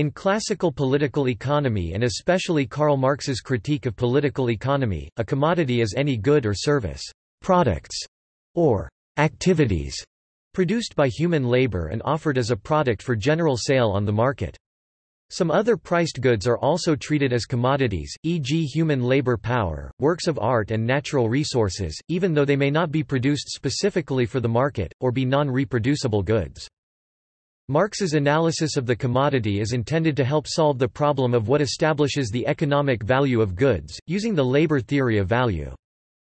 In classical political economy and especially Karl Marx's critique of political economy, a commodity is any good or service, products, or activities produced by human labor and offered as a product for general sale on the market. Some other priced goods are also treated as commodities, e.g. human labor power, works of art and natural resources, even though they may not be produced specifically for the market, or be non-reproducible goods. Marx's analysis of the commodity is intended to help solve the problem of what establishes the economic value of goods, using the labor theory of value.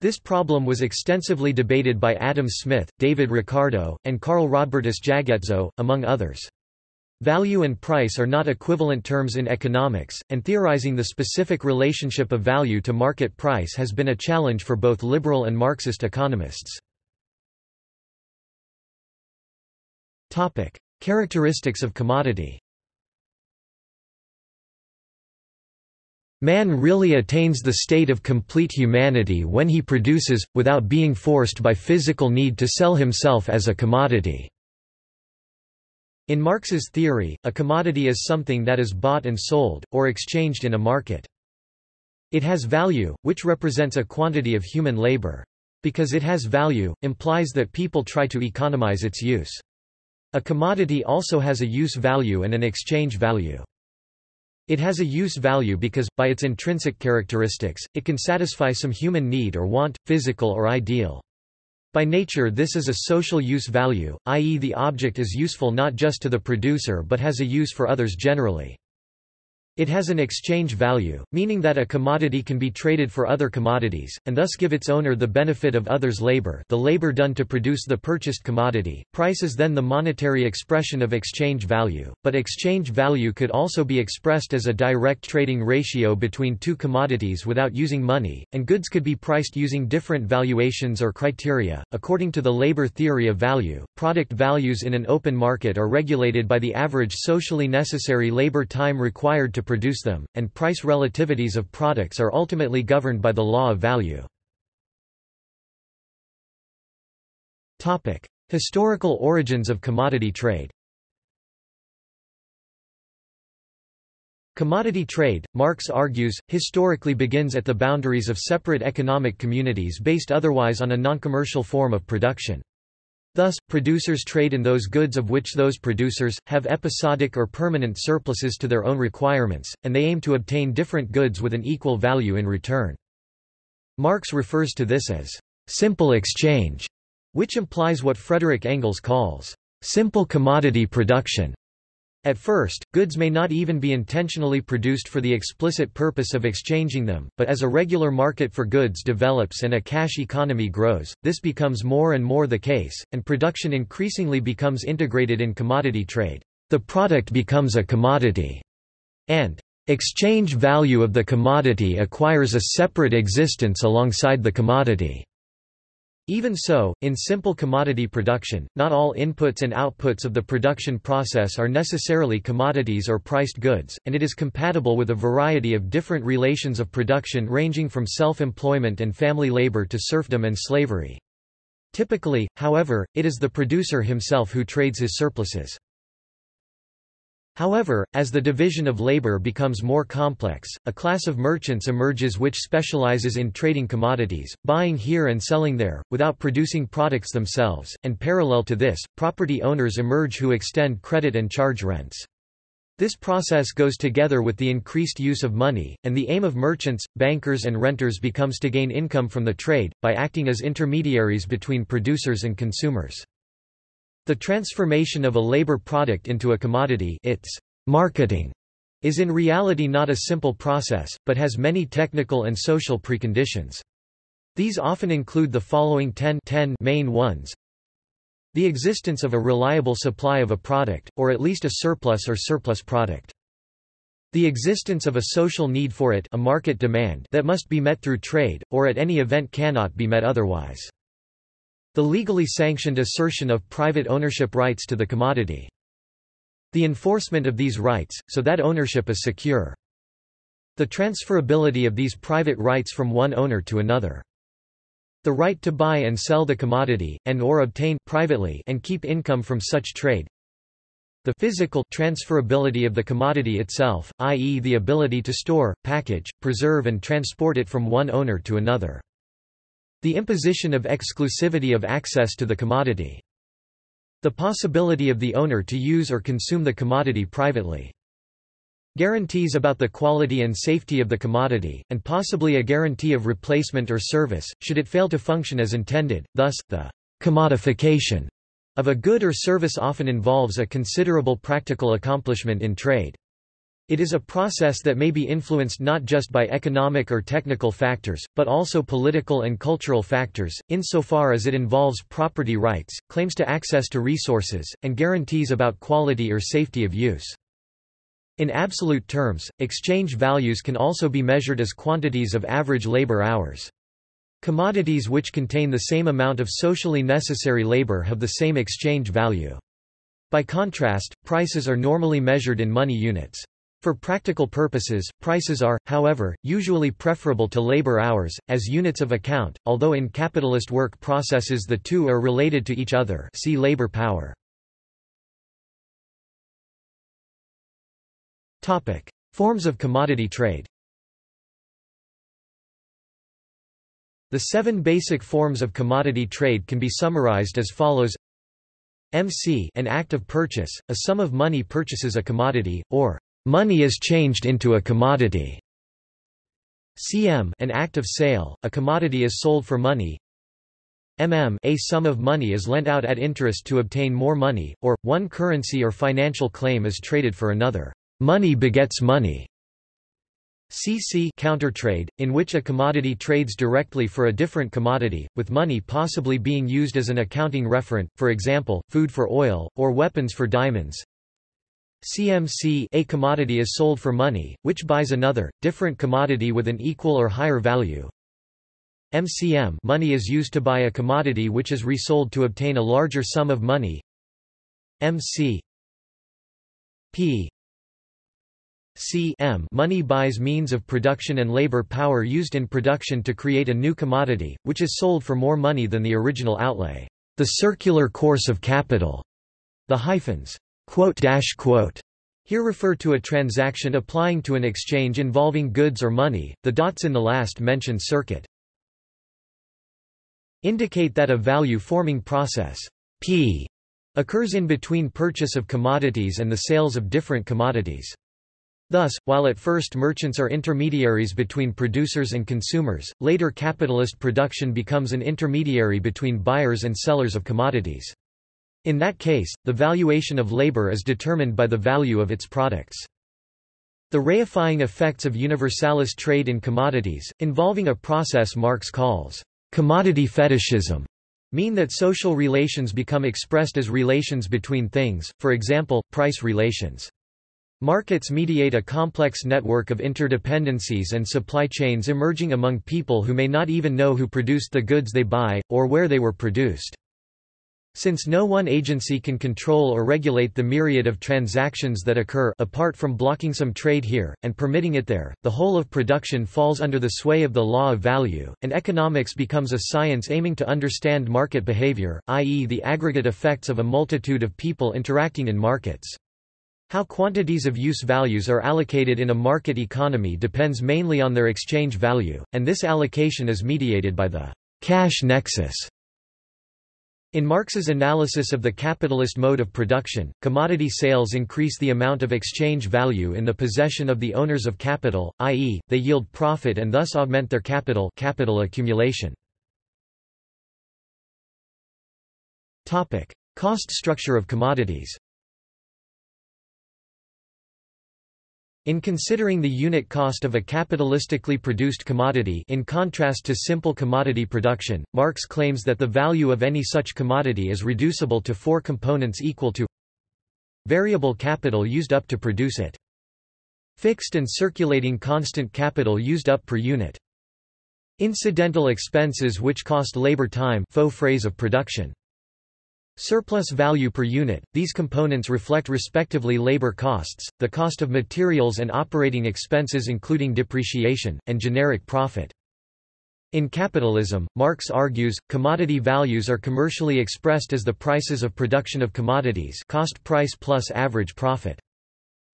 This problem was extensively debated by Adam Smith, David Ricardo, and Carl Rodbertus Jagetzow, among others. Value and price are not equivalent terms in economics, and theorizing the specific relationship of value to market price has been a challenge for both liberal and Marxist economists. Characteristics of commodity Man really attains the state of complete humanity when he produces, without being forced by physical need to sell himself as a commodity. In Marx's theory, a commodity is something that is bought and sold, or exchanged in a market. It has value, which represents a quantity of human labor. Because it has value, implies that people try to economize its use. A commodity also has a use value and an exchange value. It has a use value because, by its intrinsic characteristics, it can satisfy some human need or want, physical or ideal. By nature this is a social use value, i.e. the object is useful not just to the producer but has a use for others generally. It has an exchange value, meaning that a commodity can be traded for other commodities, and thus give its owner the benefit of others' labor the labor done to produce the purchased commodity. Price is then the monetary expression of exchange value, but exchange value could also be expressed as a direct trading ratio between two commodities without using money, and goods could be priced using different valuations or criteria. According to the labor theory of value, product values in an open market are regulated by the average socially necessary labor time required to produce them, and price relativities of products are ultimately governed by the law of value. Historical origins of commodity trade Commodity trade, Marx argues, historically begins at the boundaries of separate economic communities based otherwise on a noncommercial form of production. Thus, producers trade in those goods of which those producers, have episodic or permanent surpluses to their own requirements, and they aim to obtain different goods with an equal value in return. Marx refers to this as simple exchange, which implies what Frederick Engels calls simple commodity production. At first, goods may not even be intentionally produced for the explicit purpose of exchanging them, but as a regular market for goods develops and a cash economy grows, this becomes more and more the case, and production increasingly becomes integrated in commodity trade. The product becomes a commodity, and exchange value of the commodity acquires a separate existence alongside the commodity. Even so, in simple commodity production, not all inputs and outputs of the production process are necessarily commodities or priced goods, and it is compatible with a variety of different relations of production ranging from self-employment and family labor to serfdom and slavery. Typically, however, it is the producer himself who trades his surpluses. However, as the division of labor becomes more complex, a class of merchants emerges which specializes in trading commodities, buying here and selling there, without producing products themselves, and parallel to this, property owners emerge who extend credit and charge rents. This process goes together with the increased use of money, and the aim of merchants, bankers and renters becomes to gain income from the trade, by acting as intermediaries between producers and consumers. The transformation of a labor product into a commodity its marketing is in reality not a simple process, but has many technical and social preconditions. These often include the following 10, 10 main ones. The existence of a reliable supply of a product, or at least a surplus or surplus product. The existence of a social need for it a market demand that must be met through trade, or at any event cannot be met otherwise. The legally sanctioned assertion of private ownership rights to the commodity. The enforcement of these rights, so that ownership is secure. The transferability of these private rights from one owner to another. The right to buy and sell the commodity, and or obtain privately and keep income from such trade. the physical transferability of the commodity itself, i.e. the ability to store, package, preserve and transport it from one owner to another. The imposition of exclusivity of access to the commodity. The possibility of the owner to use or consume the commodity privately. Guarantees about the quality and safety of the commodity, and possibly a guarantee of replacement or service, should it fail to function as intended, thus, the commodification of a good or service often involves a considerable practical accomplishment in trade. It is a process that may be influenced not just by economic or technical factors, but also political and cultural factors, insofar as it involves property rights, claims to access to resources, and guarantees about quality or safety of use. In absolute terms, exchange values can also be measured as quantities of average labor hours. Commodities which contain the same amount of socially necessary labor have the same exchange value. By contrast, prices are normally measured in money units. For practical purposes, prices are, however, usually preferable to labor hours, as units of account, although in capitalist work processes the two are related to each other see labor power. Topic: Forms of commodity trade. The seven basic forms of commodity trade can be summarized as follows MC an act of purchase, a sum of money purchases a commodity, or money is changed into a commodity. CM an act of sale, a commodity is sold for money. MM a sum of money is lent out at interest to obtain more money, or, one currency or financial claim is traded for another. Money begets money. CC countertrade, in which a commodity trades directly for a different commodity, with money possibly being used as an accounting referent, for example, food for oil, or weapons for diamonds. CMC a commodity is sold for money, which buys another, different commodity with an equal or higher value. MCM money is used to buy a commodity which is resold to obtain a larger sum of money. MC P C M money buys means of production and labor power used in production to create a new commodity, which is sold for more money than the original outlay. The circular course of capital. The hyphens here refer to a transaction applying to an exchange involving goods or money. The dots in the last mentioned circuit indicate that a value forming process P occurs in between purchase of commodities and the sales of different commodities. Thus, while at first merchants are intermediaries between producers and consumers, later capitalist production becomes an intermediary between buyers and sellers of commodities. In that case, the valuation of labor is determined by the value of its products. The reifying effects of universalist trade in commodities, involving a process Marx calls commodity fetishism, mean that social relations become expressed as relations between things, for example, price relations. Markets mediate a complex network of interdependencies and supply chains emerging among people who may not even know who produced the goods they buy, or where they were produced. Since no one agency can control or regulate the myriad of transactions that occur apart from blocking some trade here, and permitting it there, the whole of production falls under the sway of the law of value, and economics becomes a science aiming to understand market behavior, i.e. the aggregate effects of a multitude of people interacting in markets. How quantities of use values are allocated in a market economy depends mainly on their exchange value, and this allocation is mediated by the cash nexus. In Marx's analysis of the capitalist mode of production, commodity sales increase the amount of exchange value in the possession of the owners of capital, i.e., they yield profit and thus augment their capital capital accumulation. Cost structure of commodities In considering the unit cost of a capitalistically produced commodity in contrast to simple commodity production, Marx claims that the value of any such commodity is reducible to four components equal to variable capital used up to produce it, fixed and circulating constant capital used up per unit, incidental expenses which cost labor time faux frais of production, Surplus value per unit – These components reflect respectively labor costs, the cost of materials and operating expenses including depreciation, and generic profit. In capitalism, Marx argues, commodity values are commercially expressed as the prices of production of commodities cost price plus average profit.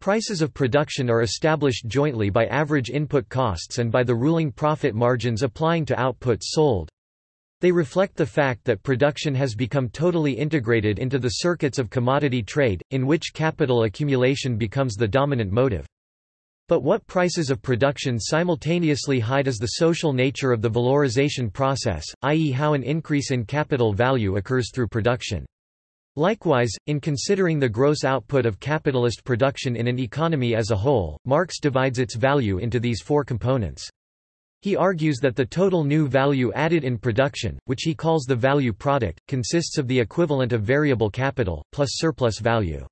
Prices of production are established jointly by average input costs and by the ruling profit margins applying to outputs sold. They reflect the fact that production has become totally integrated into the circuits of commodity trade, in which capital accumulation becomes the dominant motive. But what prices of production simultaneously hide is the social nature of the valorization process, i.e. how an increase in capital value occurs through production. Likewise, in considering the gross output of capitalist production in an economy as a whole, Marx divides its value into these four components. He argues that the total new value added in production, which he calls the value product, consists of the equivalent of variable capital, plus surplus value.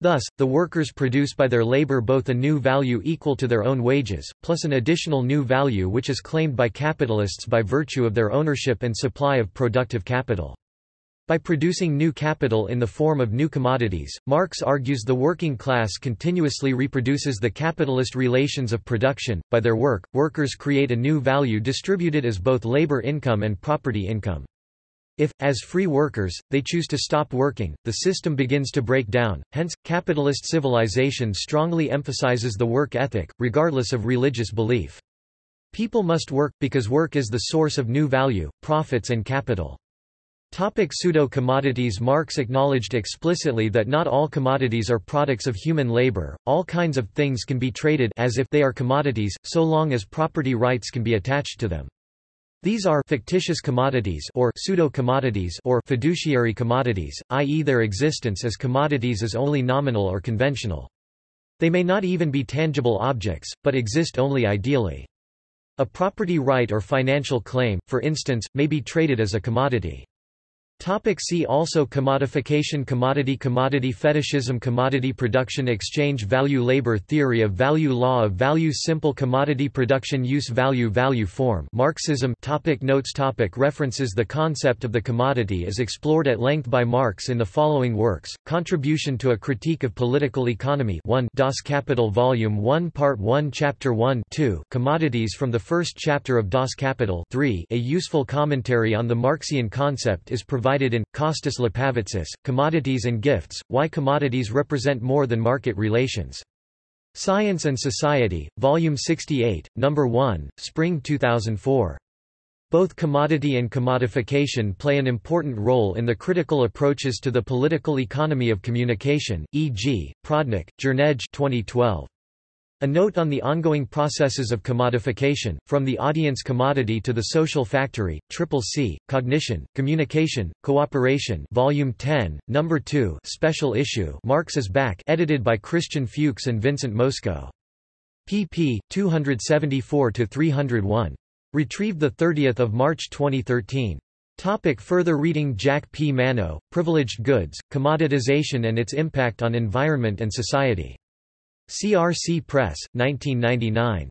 Thus, the workers produce by their labor both a new value equal to their own wages, plus an additional new value which is claimed by capitalists by virtue of their ownership and supply of productive capital. By producing new capital in the form of new commodities, Marx argues the working class continuously reproduces the capitalist relations of production. By their work, workers create a new value distributed as both labor income and property income. If, as free workers, they choose to stop working, the system begins to break down, hence, capitalist civilization strongly emphasizes the work ethic, regardless of religious belief. People must work, because work is the source of new value, profits and capital. Topic Pseudo-commodities Marx acknowledged explicitly that not all commodities are products of human labor, all kinds of things can be traded as if they are commodities, so long as property rights can be attached to them. These are fictitious commodities or pseudo-commodities or fiduciary commodities, i.e. their existence as commodities is only nominal or conventional. They may not even be tangible objects, but exist only ideally. A property right or financial claim, for instance, may be traded as a commodity. Topic see also Commodification Commodity Commodity fetishism Commodity production Exchange value Labor theory of value Law of value Simple commodity production Use value Value form Marxism topic Notes topic References The concept of the commodity is explored at length by Marx in the following works, Contribution to a Critique of Political Economy 1 Das Kapital Volume 1 Part 1 Chapter 1 2 Commodities from the first chapter of Das Kapital 3 A useful commentary on the Marxian concept is provided provided in, Costas Lapavitsas, Commodities and Gifts, Why Commodities Represent More Than Market Relations. Science and Society, Volume 68, Number 1, Spring 2004. Both commodity and commodification play an important role in the critical approaches to the political economy of communication, e.g., Prodnik, Jernej 2012. A note on the ongoing processes of commodification, from the audience commodity to the social factory, Triple C, Cognition, Communication, Cooperation Volume 10, Number 2 Special Issue Marx is Back edited by Christian Fuchs and Vincent Mosco. pp. 274–301. Retrieved 30 March 2013. Topic further reading Jack P. Manno, Privileged Goods, Commoditization and its Impact on Environment and Society. CRC Press, 1999.